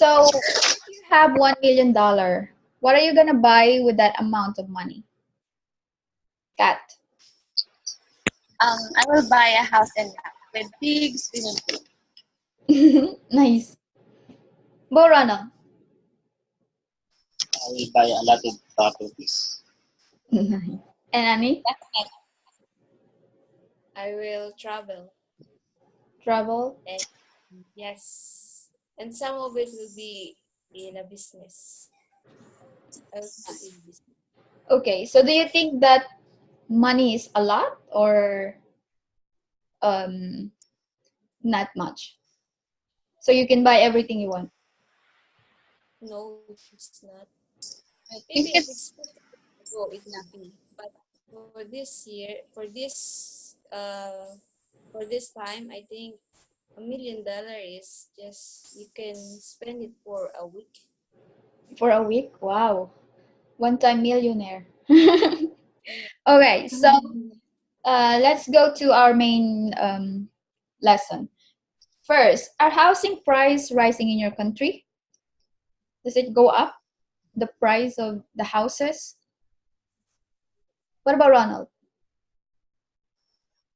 So, if you have $1 million, what are you going to buy with that amount of money? Kat. Um, I will buy a house and with big swimming pool. nice. Borana. I will buy a lot of properties. And Annie? I will travel. Travel? And yes, and some of it will be in a business. I will put in business. Okay, so do you think that money is a lot or um, not much? So you can buy everything you want. No, it's not. I think if it's it's go, it be. But for this year, for this uh, for this time, I think a million dollar is just you can spend it for a week. For a week? Wow. One time millionaire. okay, so uh, let's go to our main um, lesson. First, are housing price rising in your country? Does it go up? The price of the houses? What about Ronald?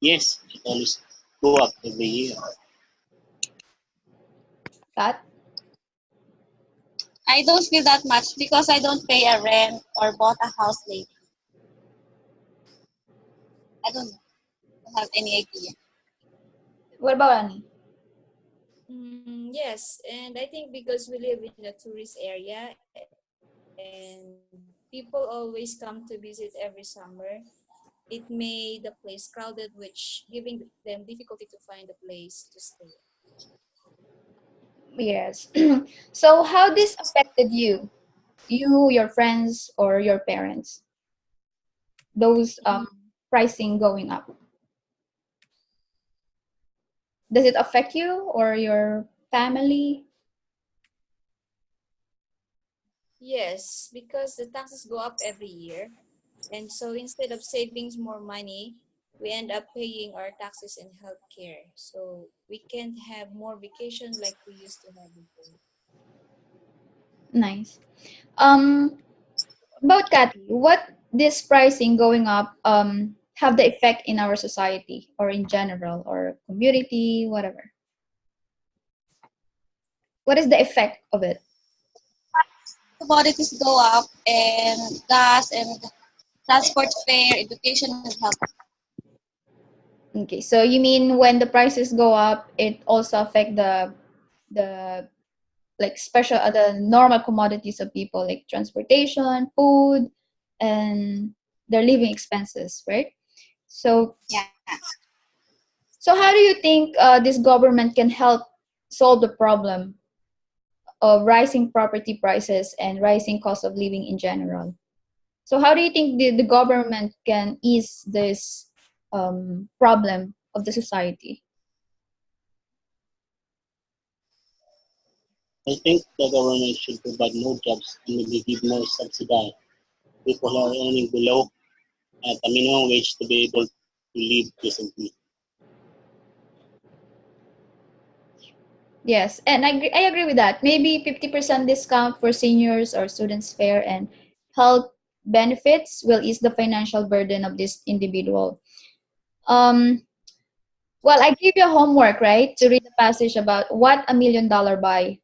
Yes, it always go up every year. Kat? I don't feel that much because I don't pay a rent or bought a house lately. I don't know. I don't have any idea. What about Annie? Mm, yes, and I think because we live in a tourist area and people always come to visit every summer, it made the place crowded, which giving them difficulty to find a place to stay. Yes. so how this affected you? You, your friends, or your parents? Those um, pricing going up. Does it affect you or your family? Yes, because the taxes go up every year. And so instead of savings more money, we end up paying our taxes and healthcare. So we can't have more vacation like we used to have before. Nice. Um, about Kathy, what this pricing going up um have the effect in our society or in general or community, whatever? What is the effect of it? Commodities go up and gas and transport fare, education and health. Okay, so you mean when the prices go up, it also affect the the like special other normal commodities of people like transportation, food, and their living expenses, right? So Yeah. so how do you think uh, this government can help solve the problem of rising property prices and rising cost of living in general? So how do you think the, the government can ease this um, problem of the society? I think the government should provide more jobs and maybe give more subsidy. People who are earning below at a minimum wage to be able to live decently. Yes, and I, agree- I agree with that. Maybe 50% discount for seniors or students fair and health benefits will ease the financial burden of this individual. Um, well, I give you homework, right, to read the passage about what a million dollar buy.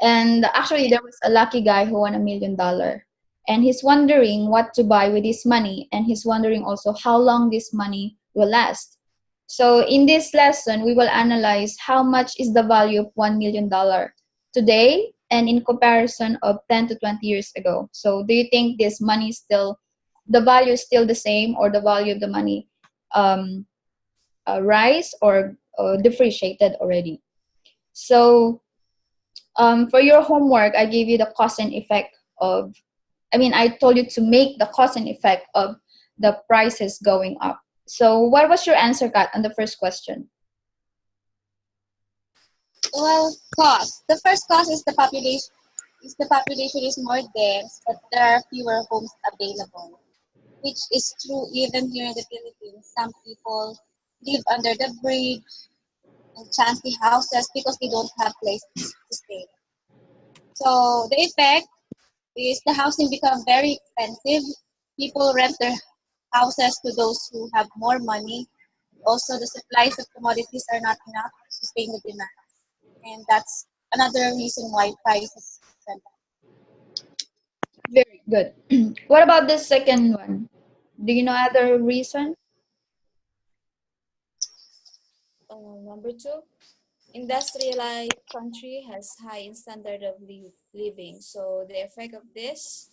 And actually, there was a lucky guy who won a million dollar. And he's wondering what to buy with his money. And he's wondering also how long this money will last. So in this lesson, we will analyze how much is the value of $1 million today and in comparison of 10 to 20 years ago. So do you think this money is still, the value is still the same or the value of the money um, uh, rise or uh, depreciated already? So um, for your homework, I gave you the cause and effect of, I mean, I told you to make the cause and effect of the prices going up. So what was your answer, Kat, on the first question? Well, cost. The first cost is the population. Is the population is more dense, but there are fewer homes available, which is true even here in the Philippines. Some people live under the bridge and chancy houses because they don't have places to stay. So the effect is the housing become very expensive. People rent their houses to those who have more money. Also, the supplies of commodities are not enough to sustain the demand. And that's another reason why prices went up. Very good. what about the second one? Do you know other reason? Uh, number two, industrialized country has high standard of li- living. So the effect of this,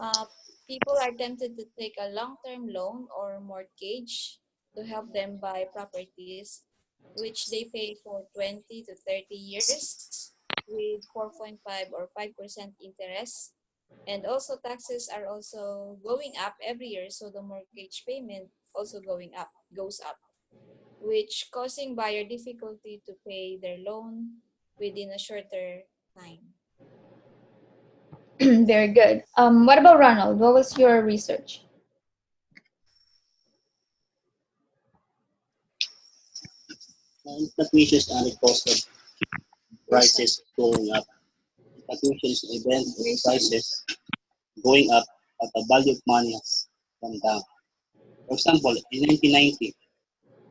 uh, people are tempted to take a long-term loan or mortgage to help them buy properties, which they pay for 20 to 30 years with 4.5 or 5% interest. And also taxes are also going up every year, so the mortgage payment also going up, goes up which causing buyer difficulty to pay their loan within a shorter time. Very good. Um, what about Ronald? What was your research? And fluctuations are the cost of prices going up. Fluctuations event prices going up, but the value of money has come down. For example, in 1990,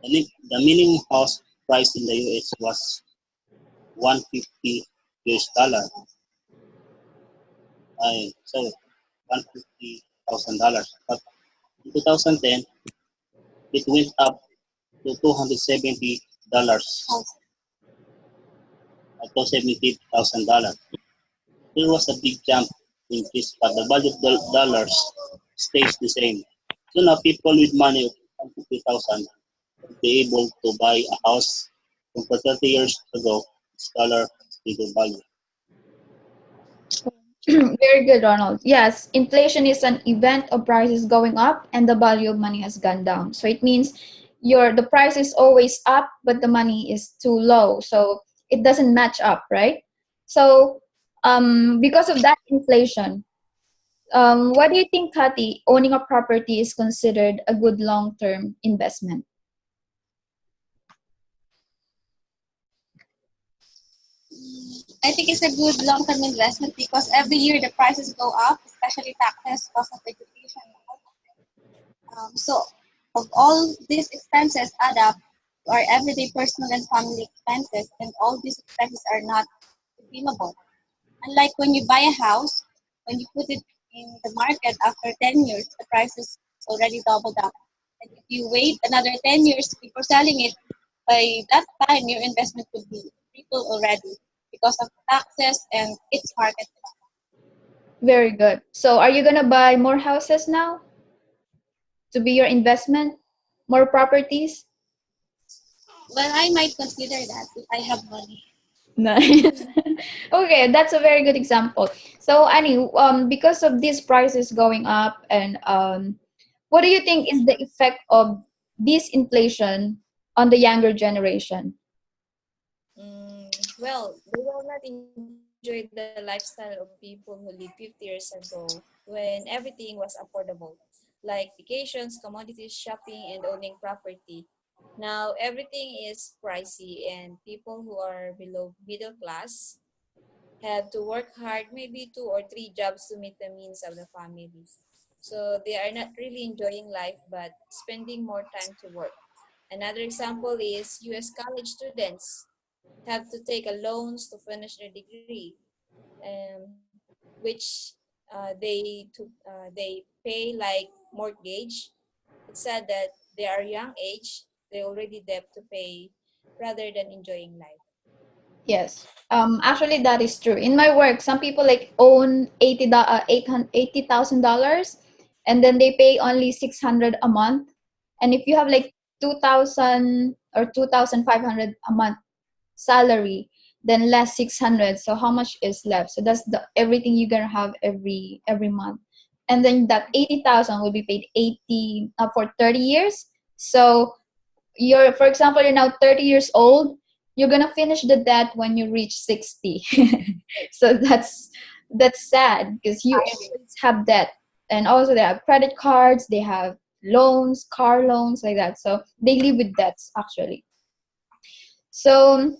the, the minimum house price in the US was 150 US dollar. I sorry, 150 thousand dollars. But in 2010, it went up to 270 dollars, to 70 thousand dollars. There was a big jump in this, but the value of the dollars stays the same. So now people with money of 150,000 will be able to buy a house to 30 years ago, its dollar still value. Very good, Ronald. Yes, inflation is an event of prices going up and the value of money has gone down. So it means your the price is always up, but the money is too low. So it doesn't match up, right? So um, because of that inflation, um, what do you think, Kati, owning a property is considered a good long-term investment? I think it's a good long-term investment because every year the prices go up, especially taxes, cost of education. Um, so, of all these expenses add up to our everyday personal and family expenses, and all these expenses are not redeemable. Unlike when you buy a house, when you put it in the market after 10 years, the price is already doubled up. And if you wait another 10 years before selling it, by that time your investment will be triple already because of taxes and its market. Very good. So are you gonna buy more houses now to be your investment? More properties? Well, I might consider that if I have money. Nice. okay, that's a very good example. So, Annie, um, because of these prices going up, and um, what do you think is the effect of this inflation on the younger generation? Mm, well, they will not enjoy the lifestyle of people who lived 50 years ago when everything was affordable, like vacations, commodities, shopping, and owning property. Now everything is pricey, and people who are below middle class have to work hard, maybe two or three jobs to meet the means of the families. So they are not really enjoying life, but spending more time to work. Another example is US college students have to take a loans to finish their degree, um, which uh, they to, uh, they pay like mortgage. It's sad that they are young age, they already debt to pay rather than enjoying life. Yes. Um, actually, that is true. In my work, some people like own uh, eighty thousand dollars, and then they pay only six hundred a month. And if you have like two thousand or two thousand five hundred a month salary, then less six hundred. So how much is left? So that's the everything you're gonna have every every month, and then that eighty thousand will be paid eighty uh, for thirty years. So you're, for example, you're now thirty years old you're gonna finish the debt when you reach 60 so that's that's sad because you have debt. And also they have credit cards they have loans car loans like that. So they live with debts actually. So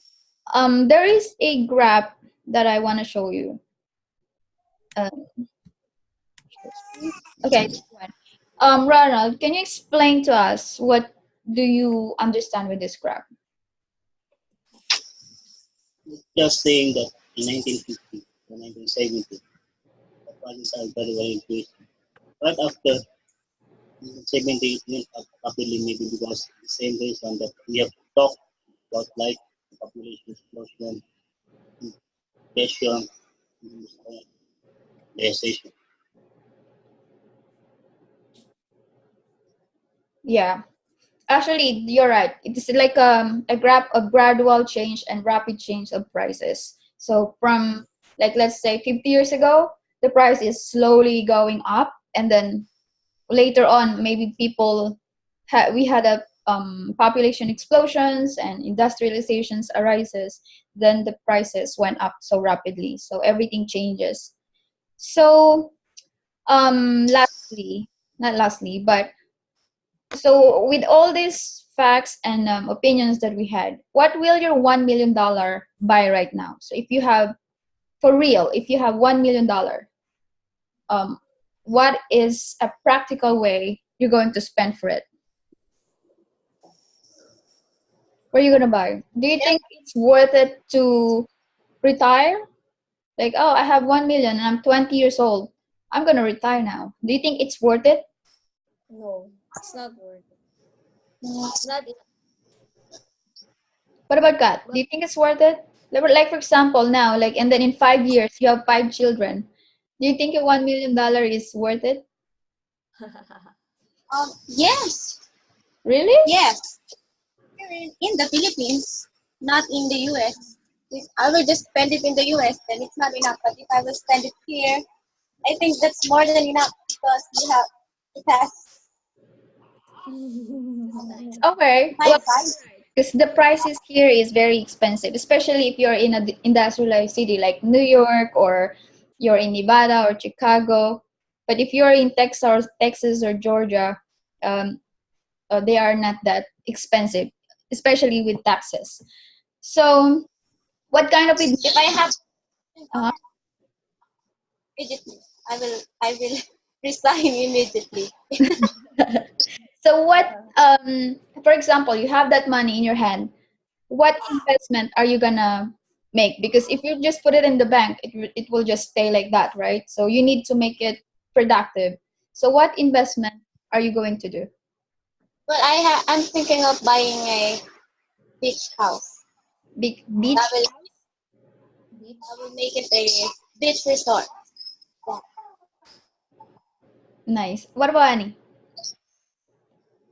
um, there is a graph that i want to show you. Uh, okay. Um, Ronald, can you explain to us what do you understand with this graph? Just saying that in 1950 or 1970, the prices are very, very increased. Right after 1970, it uh, rapidly, maybe because the same reason that we have talked about, like population explosion, inflation, industrialization. Yeah, actually, you're right. It is like um, a grab a gradual change and rapid change of prices. So from like let's say 50 years ago, the price is slowly going up, and then later on, maybe people had we had a um, population explosions and industrializations arises. Then the prices went up so rapidly. So everything changes. So um, lastly, not lastly, but so with all these facts and um, opinions that we had what will your one million dollar buy right now? So if you have for real if you have one million dollar um, what is a practical way you're going to spend for it? What are you going to buy? Do you think it's worth it to retire? Like oh i have one million and i'm 20 years old. I'm going to retire now. Do you think it's worth it? No, it's not worth it. It's not What about God? Do you think it's worth it? Like, for example, now, like, and then in five years, you have five children. Do you think a one million dollar is worth it? Um, yes, Really? yes. In, in the Philippines, not in the US. If I will just spend it in the US, then it's not enough. But if I will spend it here, I think that's more than enough because you have it has Okay. Well, because the prices here is very expensive, especially if you're in an industrialized city like New York or you're in Nevada or Chicago. But if you're in Texas or Texas or Georgia, um, uh, they are not that expensive, especially with taxes. So, what kind of If I have immediately, I will I will resign immediately. so what um for example you have that money in your hand what investment are you gonna make because if you just put it in the bank it, will- it will just stay like that right so you need to make it productive so what investment are you going to do Well, I ha- I'm thinking of buying a beach house. big beach I will beach. I will make it a beach resort. Yeah. nice what about Annie?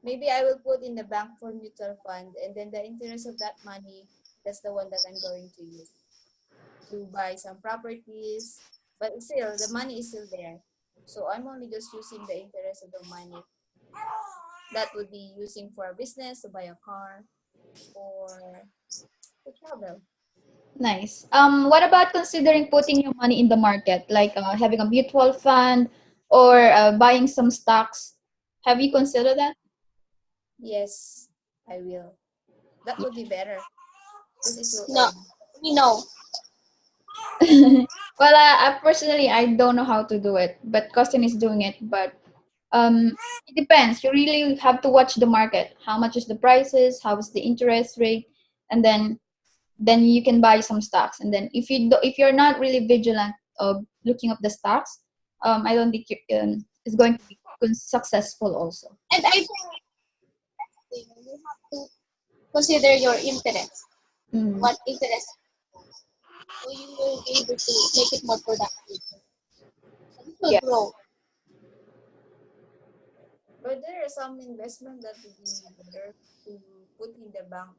Maybe I will put in the bank for mutual fund and then the interest of that money, that's the one that I'm going to use to buy some properties. But still, the money is still there. So I'm only just using the interest of the money. That would be using for a business, to buy a car, or to travel. nice um what about considering putting your money in the market like uh, having a mutual fund or uh, buying some stocks have you considered that Yes, I will. That would be better. Because it will No, we know. well, uh, I personally I don't know how to do it, but Costin is doing it. But um, it depends. You really have to watch the market. How much is the prices? How is the interest rate? And then then you can buy some stocks. And then if you do, if you're not really vigilant of looking up the stocks, um, I don't think you, um, it's going to be successful also. And I think you have to consider your interest. Mm. What interest? So you will be able to make it more productive. And it will Yeah. grow. But there are some investment that would be better to put in the bank